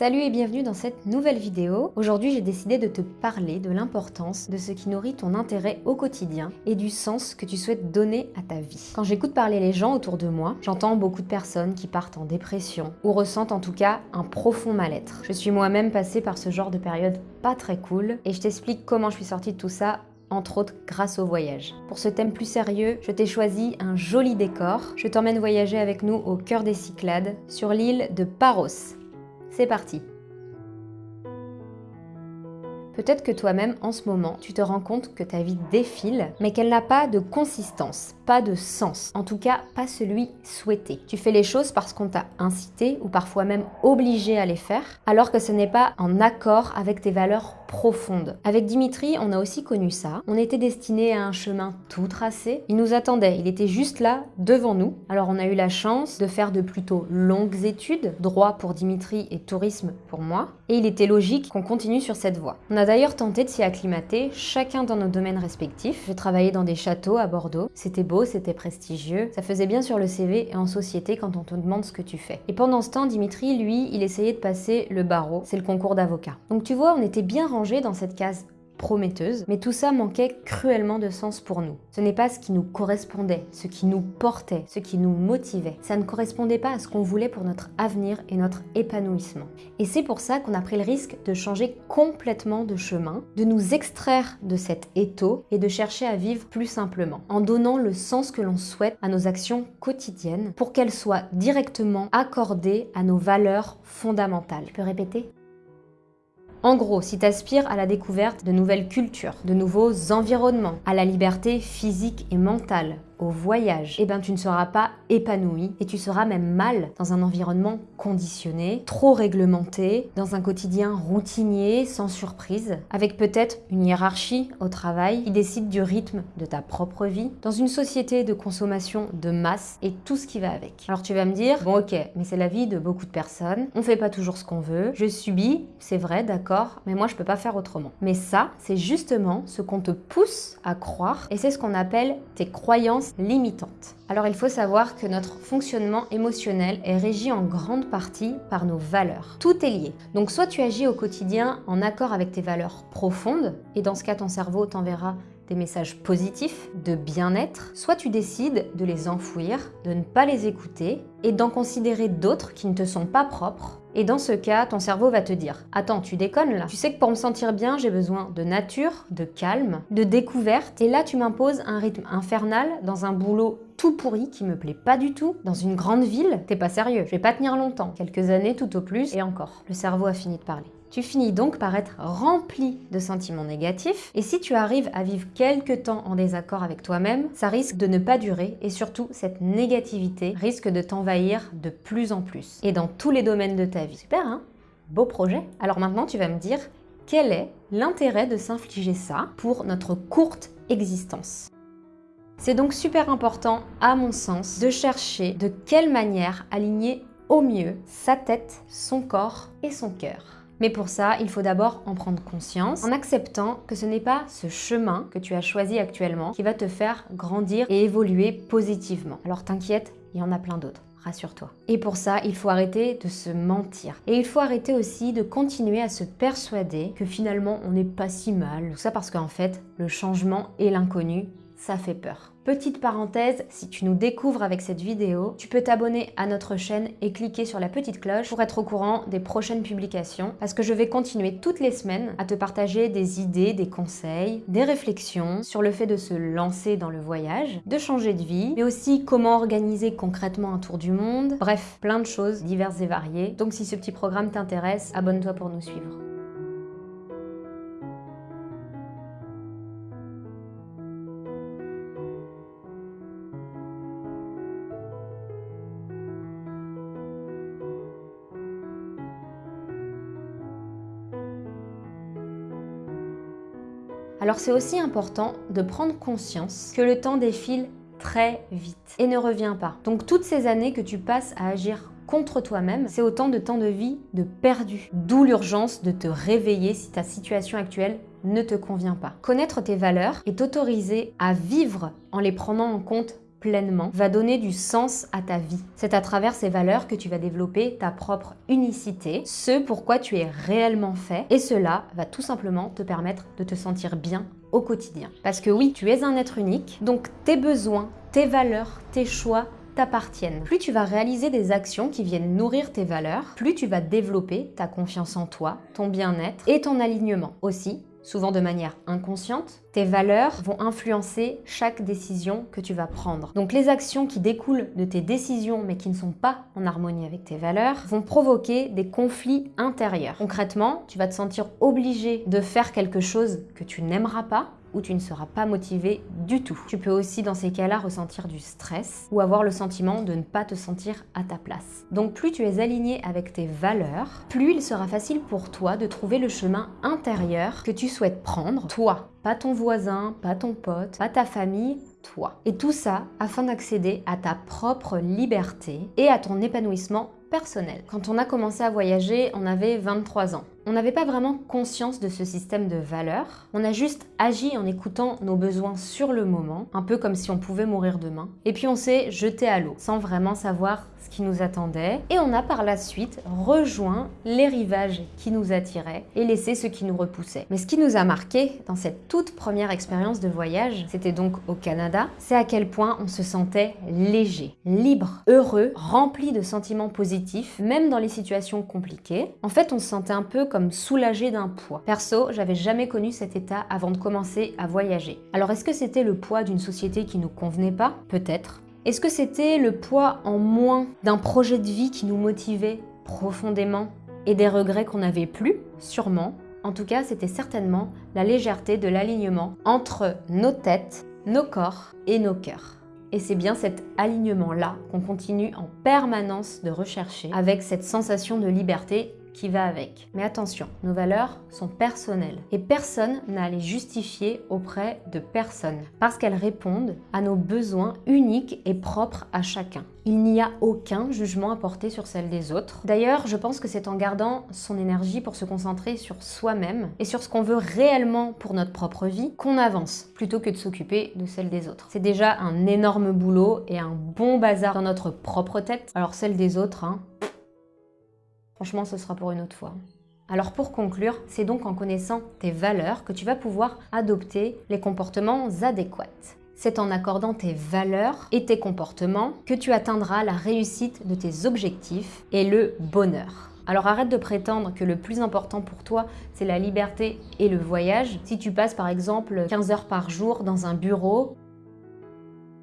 Salut et bienvenue dans cette nouvelle vidéo. Aujourd'hui j'ai décidé de te parler de l'importance de ce qui nourrit ton intérêt au quotidien et du sens que tu souhaites donner à ta vie. Quand j'écoute parler les gens autour de moi, j'entends beaucoup de personnes qui partent en dépression ou ressentent en tout cas un profond mal-être. Je suis moi-même passée par ce genre de période pas très cool et je t'explique comment je suis sortie de tout ça entre autres grâce au voyage. Pour ce thème plus sérieux, je t'ai choisi un joli décor. Je t'emmène voyager avec nous au cœur des Cyclades, sur l'île de Paros, c'est parti. Peut-être que toi-même, en ce moment, tu te rends compte que ta vie défile, mais qu'elle n'a pas de consistance, pas de sens. En tout cas, pas celui souhaité. Tu fais les choses parce qu'on t'a incité ou parfois même obligé à les faire, alors que ce n'est pas en accord avec tes valeurs profondes. Avec Dimitri, on a aussi connu ça. On était destiné à un chemin tout tracé. Il nous attendait, il était juste là, devant nous. Alors on a eu la chance de faire de plutôt longues études, droit pour Dimitri et tourisme pour moi. Et il était logique qu'on continue sur cette voie. On a d'ailleurs tenté de s'y acclimater, chacun dans nos domaines respectifs. J'ai travaillé dans des châteaux à Bordeaux. C'était beau, c'était prestigieux. Ça faisait bien sur le CV et en société quand on te demande ce que tu fais. Et pendant ce temps, Dimitri, lui, il essayait de passer le barreau. C'est le concours d'avocat. Donc tu vois, on était bien rangé dans cette case prometteuse, mais tout ça manquait cruellement de sens pour nous. Ce n'est pas ce qui nous correspondait, ce qui nous portait, ce qui nous motivait. Ça ne correspondait pas à ce qu'on voulait pour notre avenir et notre épanouissement. Et c'est pour ça qu'on a pris le risque de changer complètement de chemin, de nous extraire de cet étau et de chercher à vivre plus simplement, en donnant le sens que l'on souhaite à nos actions quotidiennes pour qu'elles soient directement accordées à nos valeurs fondamentales. Je peux répéter? En gros, si tu à la découverte de nouvelles cultures, de nouveaux environnements, à la liberté physique et mentale, au voyage, eh ben tu ne seras pas épanoui et tu seras même mal dans un environnement conditionné, trop réglementé, dans un quotidien routinier, sans surprise, avec peut-être une hiérarchie au travail qui décide du rythme de ta propre vie, dans une société de consommation de masse et tout ce qui va avec. Alors tu vas me dire, bon ok, mais c'est la vie de beaucoup de personnes, on fait pas toujours ce qu'on veut, je subis, c'est vrai, d'accord, mais moi je peux pas faire autrement. Mais ça, c'est justement ce qu'on te pousse à croire et c'est ce qu'on appelle tes croyances limitantes. Alors il faut savoir que notre fonctionnement émotionnel est régi en grande partie par nos valeurs. Tout est lié. Donc soit tu agis au quotidien en accord avec tes valeurs profondes, et dans ce cas ton cerveau t'enverra des messages positifs, de bien-être, soit tu décides de les enfouir, de ne pas les écouter et d'en considérer d'autres qui ne te sont pas propres. Et dans ce cas, ton cerveau va te dire « Attends, tu déconnes là Tu sais que pour me sentir bien, j'ai besoin de nature, de calme, de découverte. Et là, tu m'imposes un rythme infernal dans un boulot tout pourri qui me plaît pas du tout, dans une grande ville. T'es pas sérieux, je vais pas tenir longtemps. Quelques années tout au plus, et encore. Le cerveau a fini de parler. Tu finis donc par être rempli de sentiments négatifs et si tu arrives à vivre quelques temps en désaccord avec toi-même, ça risque de ne pas durer et surtout cette négativité risque de t'envahir de plus en plus et dans tous les domaines de ta vie. Super hein? Beau projet Alors maintenant tu vas me dire quel est l'intérêt de s'infliger ça pour notre courte existence? C'est donc super important, à mon sens, de chercher de quelle manière aligner au mieux sa tête, son corps et son cœur. Mais pour ça, il faut d'abord en prendre conscience en acceptant que ce n'est pas ce chemin que tu as choisi actuellement qui va te faire grandir et évoluer positivement. Alors t'inquiète, il y en a plein d'autres rassure-toi. Et pour ça, il faut arrêter de se mentir. Et il faut arrêter aussi de continuer à se persuader que finalement on n'est pas si mal. Tout ça parce qu'en fait, le changement et l'inconnu, ça fait peur. Petite parenthèse, si tu nous découvres avec cette vidéo, tu peux t'abonner à notre chaîne et cliquer sur la petite cloche pour être au courant des prochaines publications parce que je vais continuer toutes les semaines à te partager des idées, des conseils, des réflexions sur le fait de se lancer dans le voyage, de changer de vie, mais aussi comment organiser concrètement un tour du monde, bref, plein de choses diverses et variées. Donc si ce petit programme t'intéresse, abonne-toi pour nous suivre. Alors c'est aussi important de prendre conscience que le temps défile très vite et ne revient pas. Donc toutes ces années que tu passes à agir contre toi-même, c'est autant de temps de vie de perdu. D'où l'urgence de te réveiller si ta situation actuelle ne te convient pas. Connaître tes valeurs et t'autoriser à vivre en les prenant en compte pleinement va donner du sens à ta vie. C'est à travers ces valeurs que tu vas développer ta propre unicité, ce pourquoi tu es réellement fait, et cela va tout simplement te permettre de te sentir bien au quotidien. Parce que oui, tu es un être unique, donc tes besoins, tes valeurs, tes choix, t'appartiennent. Plus tu vas réaliser des actions qui viennent nourrir tes valeurs, plus tu vas développer ta confiance en toi, ton bien-être et ton alignement. Aussi, souvent de manière inconsciente, tes valeurs vont influencer chaque décision que tu vas prendre. Donc les actions qui découlent de tes décisions mais qui ne sont pas en harmonie avec tes valeurs vont provoquer des conflits intérieurs. Concrètement, tu vas te sentir obligé de faire quelque chose que tu n'aimeras pas où tu ne seras pas motivé du tout. Tu peux aussi dans ces cas-là ressentir du stress ou avoir le sentiment de ne pas te sentir à ta place. Donc plus tu es aligné avec tes valeurs, plus il sera facile pour toi de trouver le chemin intérieur que tu souhaites prendre, toi, pas ton voisin, pas ton pote, pas ta famille, toi. Et tout ça afin d'accéder à ta propre liberté et à ton épanouissement personnel. Quand on a commencé à voyager, on avait 23 ans. On n'avait pas vraiment conscience de ce système de valeurs, on a juste agi en écoutant nos besoins sur le moment, un peu comme si on pouvait mourir demain. Et puis on s'est jeté à l'eau, sans vraiment savoir ce qui nous attendait, et on a par la suite rejoint les rivages qui nous attiraient et laissé ce qui nous repoussait. Mais ce qui nous a marqué dans cette toute première expérience de voyage, c'était donc au Canada, c'est à quel point on se sentait léger, libre, heureux, rempli de sentiments positifs, même dans les situations compliquées. En fait, on se sentait un peu comme soulagé d'un poids. Perso, j'avais jamais connu cet état avant de commencer à voyager. Alors est-ce que c'était le poids d'une société qui nous convenait pas? Peut-être. Est-ce que c'était le poids en moins d'un projet de vie qui nous motivait profondément et des regrets qu'on n'avait plus? Sûrement. En tout cas, c'était certainement la légèreté de l'alignement entre nos têtes, nos corps et nos cœurs. Et c'est bien cet alignement-là qu'on continue en permanence de rechercher avec cette sensation de liberté qui va avec. Mais attention, nos valeurs sont personnelles et personne n'a à les justifier auprès de personne parce qu'elles répondent à nos besoins uniques et propres à chacun. Il n'y a aucun jugement à porter sur celle des autres. D'ailleurs, je pense que c'est en gardant son énergie pour se concentrer sur soi-même et sur ce qu'on veut réellement pour notre propre vie qu'on avance plutôt que de s'occuper de celle des autres. C'est déjà un énorme boulot et un bon bazar dans notre propre tête. Alors celle des autres, hein, Franchement, ce sera pour une autre fois. Alors pour conclure, c'est donc en connaissant tes valeurs que tu vas pouvoir adopter les comportements adéquats. C'est en accordant tes valeurs et tes comportements que tu atteindras la réussite de tes objectifs et le bonheur. Alors arrête de prétendre que le plus important pour toi, c'est la liberté et le voyage. Si tu passes par exemple 15 heures par jour dans un bureau,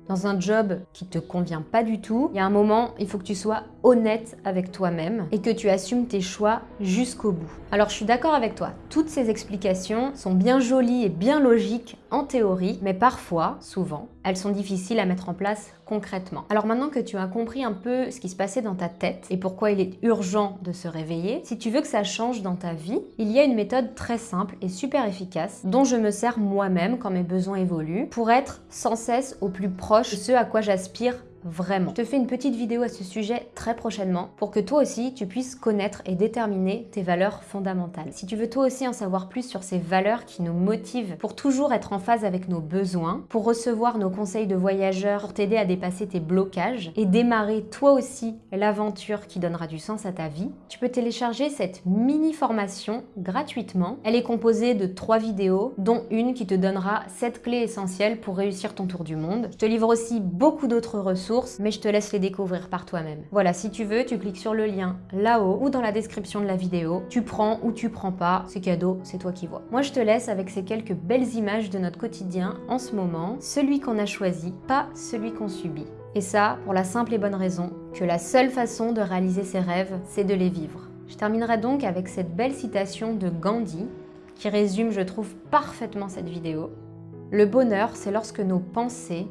dans un job qui te convient pas du tout, il y a un moment, il faut que tu sois honnête avec toi-même et que tu assumes tes choix jusqu'au bout. Alors je suis d'accord avec toi, toutes ces explications sont bien jolies et bien logiques en théorie, mais parfois, souvent, elles sont difficiles à mettre en place concrètement. Alors maintenant que tu as compris un peu ce qui se passait dans ta tête et pourquoi il est urgent de se réveiller, si tu veux que ça change dans ta vie, il y a une méthode très simple et super efficace dont je me sers moi-même quand mes besoins évoluent pour être sans cesse au plus proche de ce à quoi j'aspire Je te fais une petite vidéo à ce sujet très prochainement pour que toi aussi tu puisses connaître et déterminer tes valeurs fondamentales. Si tu veux toi aussi en savoir plus sur ces valeurs qui nous motivent pour toujours être en phase avec nos besoins, pour recevoir nos conseils de voyageurs, pour t'aider à dépasser tes blocages et démarrer toi aussi l'aventure qui donnera du sens à ta vie, tu peux télécharger cette mini formation gratuitement. Elle est composée de trois vidéos, dont une qui te donnera 7 clés essentielles pour réussir ton tour du monde. Je te livre aussi beaucoup d'autres ressources mais je te laisse les découvrir par toi-même. Voilà, si tu veux, tu cliques sur le lien là-haut ou dans la description de la vidéo. Tu prends ou tu prends pas, c'est cadeau, c'est toi qui vois. Moi, je te laisse avec ces quelques belles images de notre quotidien en ce moment, celui qu'on a choisi, pas celui qu'on subit. Et ça, pour la simple et bonne raison que la seule façon de réaliser ses rêves, c'est de les vivre. Je terminerai donc avec cette belle citation de Gandhi qui résume, je trouve, parfaitement cette vidéo. Le bonheur, c'est lorsque nos pensées,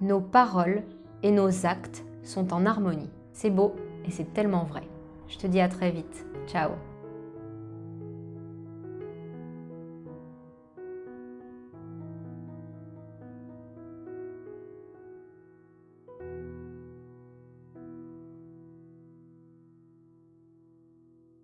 nos paroles et nos actes sont en harmonie. C'est beau et c'est tellement vrai. Je te dis à très vite. Ciao